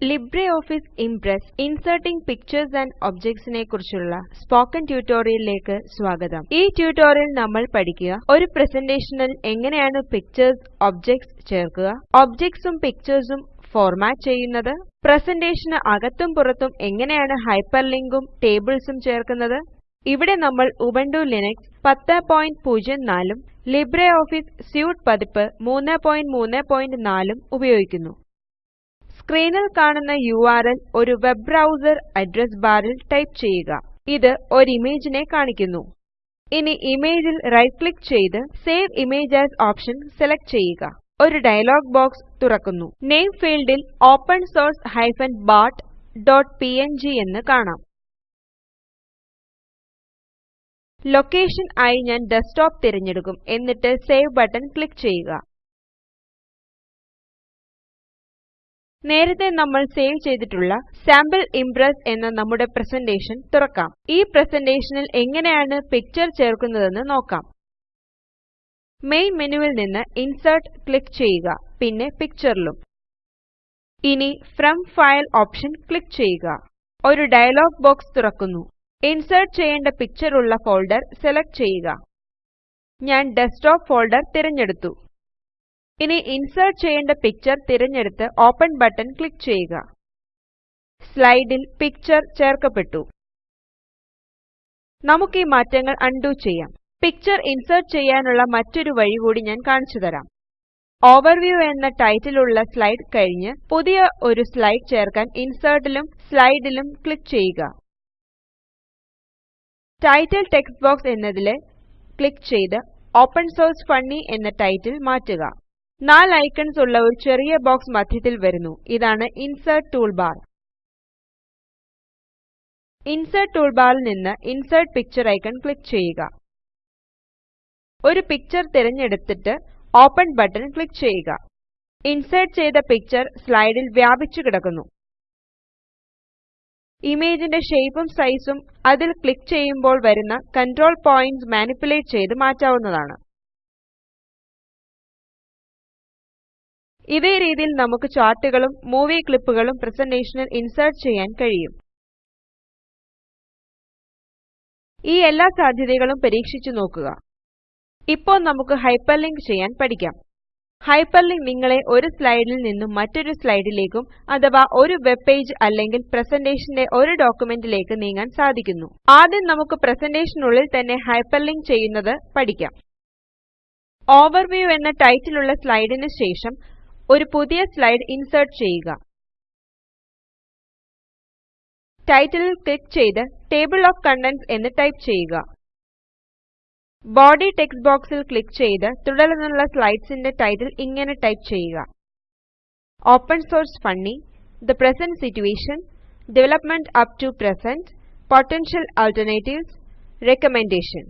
LibreOffice Impress Inserting Pictures and Objects നെ കുറിച്ചുള്ള spoken ട്യൂട്ടോറിയലിലേക്ക് സ്വാഗതം. ഈ ട്യൂട്ടോറിയൽ നമ്മൾ പഠിക്കുക ഒരു പ്രസന്റേഷനിൽ എങ്ങനെയാണ് പിക്ചേഴ്സ് ഒബ്ജക്ട്സ് ചേർക്കുക, ഒബ്ജക്ട്സും പിക്ചേഴ്സും ഫോർമാറ്റ് ചെയ്യുന്നത്, പ്രസന്റേഷന് അകത്തും പുറത്തും എങ്ങനെയാണ് ഹൈപ്പർലിങ്കും ടേബിൾസും ചേർക്കുന്നത്, ഇവിടെ നമ്മൾ ഉബുന്റു ലിനക്സ് 1004 ഉം LibreOffice സ്യൂട്ട് പതിപ്പ് 334 ഉം ഉപയോഗിക്കുന്നു. സ്ക്രീനിൽ കാണുന്ന യുആർഎൽ ഒരു വെബ് ബ്രൗസർ അഡ്രസ് ബാറിൽ ടൈപ്പ് ചെയ്യുക. ഇത് ഒരു ഇമേജിനെ കാണിക്കുന്നു. ഇനി ഇമേജിൽ റൈറ്റ് ക്ലിക്ക് ചെയ്ത് save image as option select ചെയ്യുക. ഒരു ഡയലോഗ് ബോക്സ് തുറക്കുന്നു. നെയിം ഫീൽഡിൽ open source hyphen bat dot P എന്ന് കാണാം. ലൊക്കേഷൻ ആയി ഞാൻ ഡെസ്ക്ടോപ്പ് തിരഞ്ഞെടുക്കും എന്നിട്ട് സേവ് ബട്ടൺ ക്ലിക്ക് ചെയ്യുക. നേരത്തെ നമ്മൾ സേവ് ചെയ്തിട്ടുള്ള സാമ്പിൾ ഇംപ്രസ് എന്ന നമ്മുടെ പ്രസന്റേഷൻ തുറക്കാം. ഈ പ്രസന്റേഷനിൽ എങ്ങനെയാണ് പിക്ചർ ചേർക്കുന്നതെന്ന് നോക്കാം. മെയിൻ മെനുവിൽ നിന്ന് ഇൻസേർട്ട് ക്ലിക്ക് ചെയ്യുക പിന്നെ പിക്ചറിലും. ഇനി ഫ്രം ഫയൽ ഓപ്ഷൻ ക്ലിക്ക് ചെയ്യുക. ഒരു ഡയലോഗ് ബോക്സ് തുറക്കുന്നു. ഇൻസേർട്ട് ചെയ്യേണ്ട പിക്ചർ ഉള്ള ഫോൾഡർ സെലക്ട് ചെയ്യുക. ഞാൻ ഡെസ്ക്ടോപ്പ് ഫോൾഡർ തിരഞ്ഞെടുത്തു. ഇനി ഇൻസേർട്ട് ചെയ്യേണ്ട പിക്ചർ തിരഞ്ഞെടുത്ത് ഓപ്പൺ ബട്ടൺ ക്ലിക്ക് ചെയ്യുക. സ്ലൈഡിൽ പിക്ചർ ചേർക്കപ്പെട്ടു. നമുക്ക് ഈ മാറ്റങ്ങൾ അൺഡു ചെയ്യാം. പിക്ചർ ഇൻസേർട്ട് ചെയ്യാനുള്ള മറ്റൊരു വഴി കൂടി ഞാൻ കാണിച്ചു തരാം ഓവർവ്യൂ എന്ന ടൈറ്റിൽ ഉള്ള സ്ലൈഡ് കഴിഞ്ഞ് പുതിയ ഒരു സ്ലൈഡ് ചേർക്കാൻ ഇൻസേർട്ടിലും സ്ലൈഡിലും ക്ലിക്ക് ചെയ്യുക. ടൈറ്റിൽ ടെക്സ്റ്റ് ബോക്സ് എന്നതിലെ ക്ലിക്ക് ചെയ്ത് ഓപ്പൺ സോഴ്സ് ഫണ്ണി എന്ന ടൈറ്റിൽ മാറ്റുക. നാല് ഐക്കൺസ് ഉള്ള ഒരു ചെറിയ ബോക്സ് മധ്യത്തിൽ വരുന്നു. ഇതാണ് ഇൻസെർട്ട് ടൂൾബാർ. ഇൻസെർട്ട് ടൂൾബാറിൽ നിന്ന് ഇൻസേർട്ട് പിക്ചർ ഐക്കൺ ക്ലിക്ക് ചെയ്യുക. ഒരു പിക്ചർ തിരഞ്ഞെടുത്തിട്ട് ഓപ്പൺ ബട്ടൺ ക്ലിക്ക് ചെയ്യുക. ഇൻസേർട്ട് ചെയ്ത പിക്ചർ സ്ലൈഡിൽ വ്യാപിച്ചു കിടക്കുന്നു. ഇമേജിന്റെ ഷേപ്പും സൈസും അതിൽ ക്ലിക്ക് ചെയ്യുമ്പോൾ വരുന്ന കൺട്രോൾ പോയിന്റ്സ് മാനിപ്പുലേറ്റ് ചെയ്ത് മാറ്റാവുന്നതാണ്. ഇതേ രീതിയിൽ നമുക്ക് ചാർട്ടുകളും മൂവി ക്ലിപ്പുകളും പ്രസന്റേഷനിൽ ഇൻസേർട്ട് ചെയ്യാൻ കഴിയും. ഈ എല്ലാ സാധ്യതകളും പരീക്ഷിച്ചു നോക്കുക. ഇപ്പോൾ നമുക്ക് ഹൈപ്പർലിങ്ക് ചെയ്യാൻ പഠിക്കാം. ഹൈപ്പർലിങ്ക് നിങ്ങളെ ഒരു സ്ലൈഡിൽ നിന്നും മറ്റൊരു സ്ലൈഡിലേക്കും അഥവാ ഒരു വെബ് പേജ് അല്ലെങ്കിൽ പ്രസന്റേഷന്റെ ഒരു ഡോക്യുമെന്റിലേക്ക് നീങ്ങാൻ സാധിക്കുന്നു. ആദ്യം നമുക്ക് പ്രസന്റേഷനുള്ളിൽ തന്നെ ഹൈപ്പർലിങ്ക് ചെയ്യുന്നത് പഠിക്കാം. ഓവർവ്യൂ എന്ന ടൈറ്റിലുള്ള സ്ലൈഡിന് ശേഷം ഒരു പുതിയ സ്ലൈഡ് ഇൻസേർട്ട് ചെയ്യുക. ടൈറ്റിലിൽ ക്ലിക്ക് ചെയ്ത് ടേബിൾ ഓഫ് കണ്ടന്റ്സ് എന്ന് ടൈപ്പ് ചെയ്യുക. ബോഡി ടെക്സ്റ്റ് ബോക്സിൽ ക്ലിക്ക് ചെയ്ത് തുടർന്നുള്ള സ്ലൈഡ്സിന്റെ ടൈറ്റിൽ ഇങ്ങനെ ടൈപ്പ് ചെയ്യുക. Open source funny, the present situation development up to present, potential alternatives, recommendation.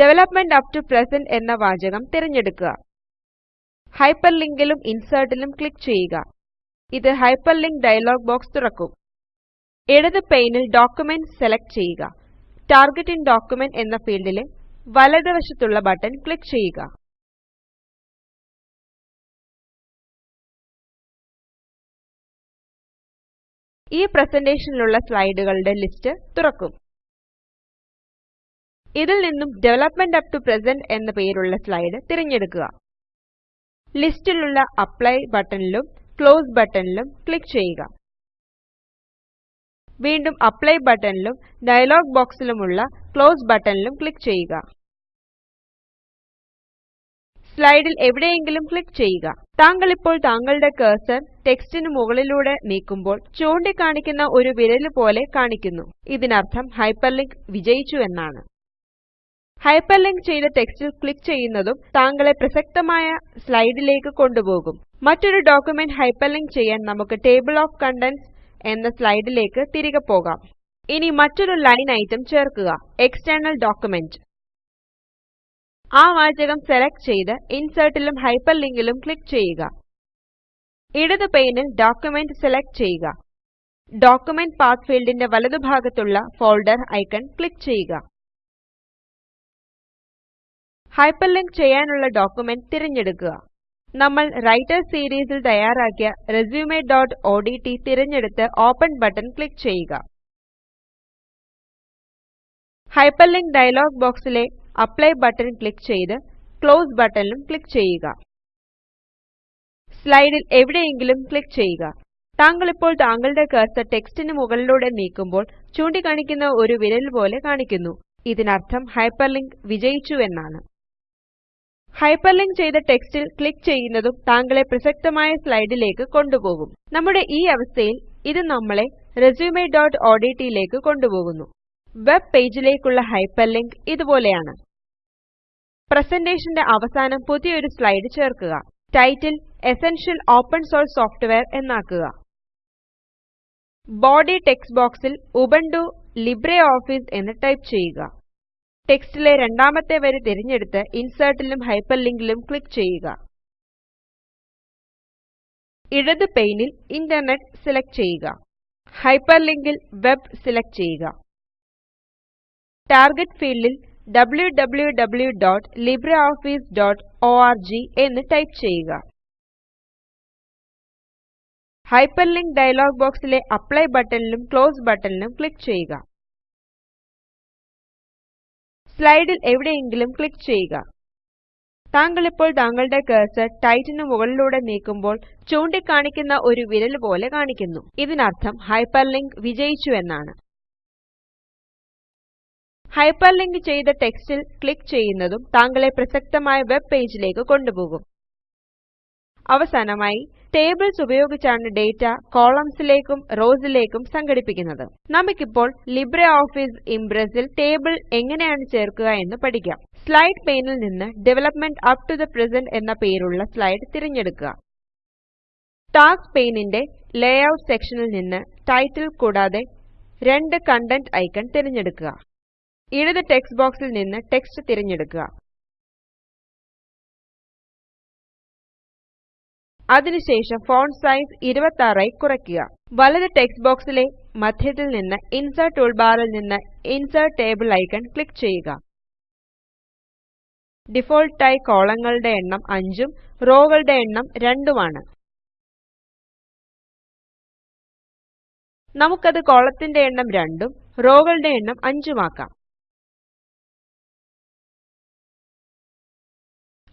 Development up to present എന്ന വാചകം തിരഞ്ഞെടുക്കുക. ഹൈപ്പർലിങ്കിലും ഇൻസേർട്ടിലും ക്ലിക്ക് ചെയ്യുക. ഇത് ഹൈപ്പർലിങ്ക് ഡയലോഗ് ബോക്സ് തുറക്കും. ഇടത് പെയിനിൽ ഡോക്യുമെന്റ് സെലക്ട് ചെയ്യുക. ടാർഗറ്റ് ഇൻ ഡോക്യുമെന്റ് എന്ന ഫീൽഡിലെ വലതുവശത്തുള്ള ബട്ടൺ ക്ലിക്ക് ചെയ്യുക. ഈ പ്രസന്റേഷനിലുള്ള സ്ലൈഡുകളുടെ ലിസ്റ്റ് തുറക്കും. ഇതിൽ നിന്നും ഡെവലപ്മെന്റ് അപ്പ് ടു പ്രസന്റ് എന്ന പേരുള്ള സ്ലൈഡ് തിരഞ്ഞെടുക്കുക. ലിസ്റ്റിലുള്ള അപ്ലൈ ബട്ടണിലും ക്ലോസ് ബട്ടണിലും ക്ലിക്ക് ചെയ്യുക. വീണ്ടും അപ്ലൈ ബട്ടണിലും ഡയലോഗ് ബോക്സിലുമുള്ള ക്ലോസ് ബട്ടണിലും ക്ലിക്ക് ചെയ്യുക. സ്ലൈഡിൽ എവിടെയെങ്കിലും ക്ലിക്ക് ചെയ്യുക. താങ്കൾ ഇപ്പോൾ താങ്കളുടെ കഴ്സർ ടെക്സ്റ്റിന് മുകളിലൂടെ നീക്കുമ്പോൾ ചൂണ്ടിക്കാണിക്കുന്ന ഒരു വിരൽ പോലെ കാണിക്കുന്നു. ഇതിനർത്ഥം ഹൈപ്പർലിങ്ക് വിജയിച്ചു എന്നാണ്. ഹൈപ്പർലിങ്ക് ചെയ്ത ടെക്സ്റ്റിൽ ക്ലിക്ക് ചെയ്യുന്നതും താങ്കളെ പ്രസക്തമായ സ്ലൈഡിലേക്ക് കൊണ്ടുപോകും. മറ്റൊരു ഡോക്യുമെന്റ് ഹൈപ്പർലിങ്ക് ചെയ്യാൻ നമുക്ക് ടേബിൾ ഓഫ് കണ്ടന്റ്സ് എന്ന സ്ലൈഡിലേക്ക് തിരികെ പോകാം. ഇനി മറ്റൊരു ലൈൻ ഐറ്റം ചേർക്കുക എക്സ്റ്റേണൽ ഡോക്യുമെന്റ്. ആ വാചകം സെലക്ട് ചെയ്ത് ഇൻസെർട്ടിലും ഹൈപ്പർലിങ്കിലും ക്ലിക്ക് ചെയ്യുക. ഇടത് പെയിനിൽ ഡോക്യുമെന്റ് സെലക്ട് ചെയ്യുക. ഡോക്യുമെന്റ് പാത്ത് ഫീൽഡിന്റെ വലതുഭാഗത്തുള്ള ഫോൾഡർ ഐക്കൺ ക്ലിക്ക് ചെയ്യുക. ഹൈപ്പർലിങ്ക് ചെയ്യാനുള്ള ഡോക്യുമെന്റ് തിരഞ്ഞെടുക്കുക. നമ്മൾ റൈറ്റർ സീരീസിൽ തയ്യാറാക്കിയ resume.odt തിരഞ്ഞെടുത്ത് ഓപ്പൺ ബട്ടൺ ക്ലിക്ക് ചെയ്യുക. ഹൈപ്പർലിങ്ക് ഡയലോഗ് ബോക്സിലെ അപ്ലൈ ബട്ടൺ ക്ലിക്ക് ചെയ്ത് ക്ലോസ് ബട്ടണിലും ക്ലിക്ക് ചെയ്യുക. സ്ലൈഡിൽ എവിടെയെങ്കിലും ക്ലിക്ക് ചെയ്യുക. താങ്കൾ ഇപ്പോൾ താങ്കളുടെ കർസർ ടെക്സ്റ്റിന് മുകളിലൂടെ നീക്കുമ്പോൾ ചൂണ്ടിക്കാണിക്കുന്ന ഒരു വിരൽ പോലെ കാണിക്കുന്നു. ഇതിനർത്ഥം ഹൈപ്പർലിങ്ക് വിജയിച്ചു എന്നാണ് ഹൈപ്പർലിങ്ക് ചെയ്ത ടെക്സ്റ്റിൽ ക്ലിക്ക് ചെയ്യുന്നതും താങ്കളെ പ്രസക്തമായ സ്ലൈഡിലേക്ക് കൊണ്ടുപോകും. നമ്മുടെ ഈ അവസ്ഥയിൽ ഇത് നമ്മളെ resume.odt ലേക്ക് കൊണ്ടുപോകുന്നു. വെബ് പേജിലേക്കുള്ള ഹൈപ്പർലിങ്ക് ഇതുപോലെയാണ്. പ്രസന്റേഷന്റെ അവസാനം പുതിയൊരു സ്ലൈഡ് ചേർക്കുക. Title essential open source software എന്നാക്കുക. Body text ബോക്സിൽ ഉബുണ്ടു ലിബ്രെ ഓഫീസ് എന്ന് ടൈപ്പ് ചെയ്യുക. ടെക്സ്റ്റിലെ രണ്ടാമത്തെ വരി തിരഞ്ഞെടുത്ത് ഇൻസെർട്ടിലും ഹൈപ്പർലിങ്കിലും ക്ലിക്ക് ചെയ്യുക. ഇടത് പെയിനിൽ ഇന്റർനെറ്റ് സെലക്ട് ചെയ്യുക. ഹൈപ്പർലിങ്കിൽ വെബ് സെലക്ട് ചെയ്യുക. ടാർഗറ്റ് ഫീൽഡിൽ wwwlibreofficeorg എന്ന് ടൈപ്പ് ചെയ്യുക. ഹൈപ്പർലിങ്ക് ഡയലോഗ് ബോക്സിലെ അപ്ലൈ ബട്ടണിലും ക്ലോസ് ബട്ടണിലും ക്ലിക്ക് ചെയ്യുക. സ്ലൈഡിൽ എവിടെയെങ്കിലും ക്ലിക്ക് ചെയ്യുക. താങ്കൾ ഇപ്പോൾ താങ്കളുടെ കർസർ ടൈറ്റിനു മുകളിലൂടെ നീക്കുമ്പോൾ ചൂണ്ടിക്കാണിക്കുന്ന ഒരു വിരൽ പോലെ കാണിക്കുന്നു. ഇതിനർത്ഥം ഹൈപ്പർലിങ്ക് വിജയിച്ചു എന്നാണ്. ഹൈപ്പർലിങ്ക് ചെയ്ത ടെക്സ്റ്റിൽ ക്ലിക്ക് ചെയ്യുന്നതും താങ്കളെ പ്രസക്തമായ വെബ് പേജിലേക്ക് കൊണ്ടുപോകും. അവസാനമായി ടേബിൾസ് ഉപയോഗിച്ചാണ് ഡേറ്റ കോളംസിലേക്കും റോസിലേക്കും സംഘടിപ്പിക്കുന്നത്. നമുക്കിപ്പോൾ ലിബ്രിയോഫീസ് ഇംപ്രസ് ൽ ടേബിൾ എങ്ങനെയാണ് ചേർക്കുക എന്ന് പഠിക്കാം. സ്ലൈഡ് പെയ്നിൽ നിന്ന് development up to the present എന്ന പേരുള്ള സ്ലൈഡ് തിരഞ്ഞെടുക്കുക. ടാസ്ക് പെയ്നിന്റെ ലേഔട്ട് സെക്ഷനിൽ നിന്ന് ടൈറ്റിൽ കൂടാതെ രണ്ട് കണ്ടന്റ് ഐക്കൺ തിരഞ്ഞെടുക്കുക. ഇടത് ടെക്സ്റ്റ് ബോക്സിൽ നിന്ന് ടെക്സ്റ്റ് തിരഞ്ഞെടുക്കുക. അതിനുശേഷം ഫോണ്ട് സൈസ് 26 ആയി കുറയ്ക്കുക. വലത് ടെക്സ്റ്റ് ബോക്സിലെ മധ്യത്തിൽ നിന്ന് ഇൻസെർട്ട് ടൂൾബാറിൽ നിന്ന് ഇൻസെർട്ട് ടേബിൾ ഐക്കൺ ക്ലിക്ക് ചെയ്യുക. ഡിഫോൾട്ടായി കോളങ്ങളുടെ എണ്ണം 5 ഉം റോകളുടെ എണ്ണം 2 ഉം ആണ് നമുക്കത് കോളത്തിന്റെ എണ്ണം 2 ഉം റോകളുടെ എണ്ണം 5 ഉം ആക്കാം.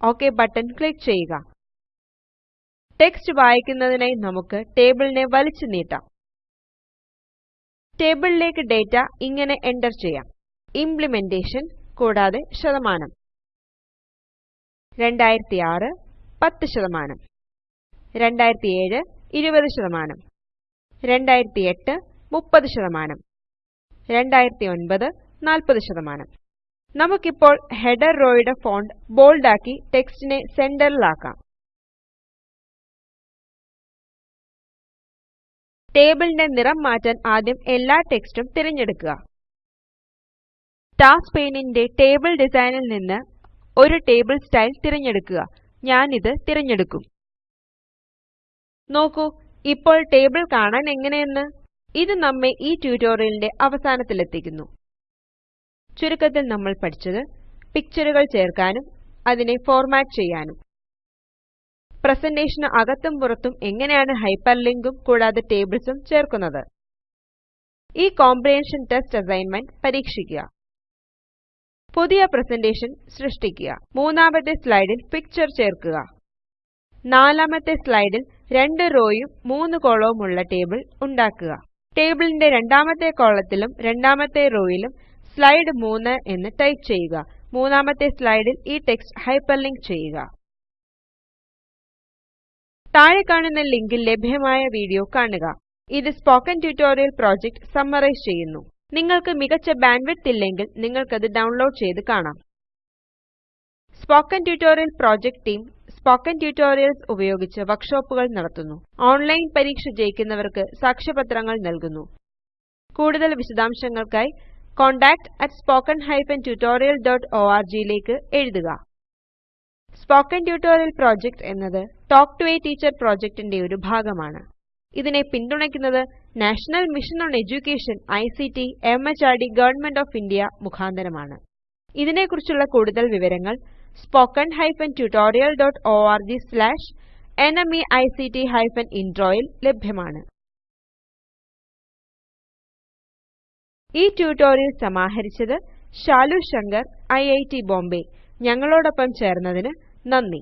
ഓക്കേ ബട്ടൺ ക്ലിക്ക് ചെയ്യുക. ടെക്സ്റ്റ് വായിക്കുന്നതിനായി നമുക്ക് ടേബിളിനെ വലിച്ചു നീട്ടാം. ടേബിളിലേക്ക് ഡേറ്റ ഇങ്ങനെ എന്റർ ചെയ്യാം. ഇംപ്ലിമെന്റേഷൻ കൂടാതെ ശതമാനം. 2006 10 ശതമാനം. 2007 20 ശതമാനം. 2008 30 ശതമാനം. 2009 40 ശതമാനം. നമുക്കിപ്പോൾ ഹെഡർ റോയുടെ ഫോണ്ട് ബോൾഡാക്കി ടെക്സ്റ്റിനെ സെന്ററിലാക്കാം. ടേബിളിന്റെ നിറം മാറ്റാൻ ആദ്യം എല്ലാ ടെക്സ്റ്റും തിരഞ്ഞെടുക്കുക. ടാസ്ക് പെയിനിന്റെ ടേബിൾ ഡിസൈനിൽ നിന്ന് ഒരു ടേബിൾ സ്റ്റൈൽ തിരഞ്ഞെടുക്കുക. ഞാനിത് തിരഞ്ഞെടുക്കും. നോക്കൂ ഇപ്പോൾ ടേബിൾ കാണാൻ എങ്ങനെയെന്ന്? ഇത് നമ്മെ ഈ ട്യൂട്ടോറിയലിന്റെ അവസാനത്തിലെത്തിക്കുന്നു. ചുരുക്കത്തിൽ നമ്മൾ പഠിച്ചത് പിക്ചറുകൾ ചേർക്കാനും അതിനെ ഫോർമാറ്റ് ചെയ്യാനും. പ്രസന്റേഷന് അകത്തും പുറത്തും എങ്ങനെയാണ് ഹൈപ്പർലിങ്കും കൂടാതെ ടേബിൾസും ചേർക്കുന്നത്? ഈ കോംപ്രിഹെൻഷൻ ടെസ്റ്റ് അസൈൻമെന്റ് പരീക്ഷിക്കുക. പുതിയ പ്രസന്റേഷൻ സൃഷ്ടിക്കുക. മൂന്നാമത്തെ സ്ലൈഡിൽ പിക്ചർ ചേർക്കുക. നാലാമത്തെ സ്ലൈഡിൽ രണ്ട് റോയും മൂന്ന് കോളവും ഉള്ള ടേബിൾ ഉണ്ടാക്കുക. ടേബിളിന്റെ രണ്ടാമത്തെ കോളത്തിലും രണ്ടാമത്തെ റോയിലും സ്ലൈഡ് 3 എന്ന് ടൈപ്പ് ചെയ്യുക. മൂന്നാമത്തെ സ്ലൈഡിൽ ഈ ടെക്സ്റ്റ് ഹൈപ്പർലിങ്ക് ചെയ്യുക. താഴെ കാണുന്ന ലിങ്കിൽ ലഭ്യമായ വീഡിയോ കാണുക. ഇത് സ്പോക്കൻ ട്യൂട്ടോറിയൽ പ്രോജക്റ്റ് സമ്മറൈസ് ചെയ്യുന്നു. നിങ്ങൾക്ക് മികച്ച ബാൻഡ്വിഡ്ത്ത് ഇല്ലെങ്കിൽ നിങ്ങൾക്കത് ഡൗൺലോഡ് ചെയ്ത് കാണാം. Spoken tutorial project team spoken tutorials ഉപയോഗിച്ച് വർക്ക്ഷോപ്പുകൾ നടത്തുന്നു. ഓൺലൈൻ പരീക്ഷ ജയിക്കുന്നവർക്ക് സാക്ഷ്യപത്രങ്ങൾ നൽകുന്നു. കൂടുതൽ വിശദാംശങ്ങൾക്കായി contactspoken tutorialorg ലേക്ക് എഴുതുക. സ്പോക്കൻ ട്യൂട്ടോറിയൽ പ്രോജക്റ്റ് എന്നത് ടോക്ക് ടു എ ടീച്ചർ പ്രോജക്റ്റിന്റെ ഒരു ഭാഗമാണ്. ഇതിനെ പിന്തുണയ്ക്കുന്നത് National Mission on Education ICT MHRD Government of India മുഖാന്തരമാണ്. ഇതിനെക്കുറിച്ചുള്ള കൂടുതൽ വിവരങ്ങൾ spoken hyphen tutorial dot O R G slash N M E I C T hyphen ഇൻട്രോയിൽ ലഭ്യമാണ്. ഈ ട്യൂട്ടോറിയൽ സമാഹരിച്ചത് Shalu Shankar I I T Bombay. ഞങ്ങളോടൊപ്പം ചേർന്നതിന് നന്ദി.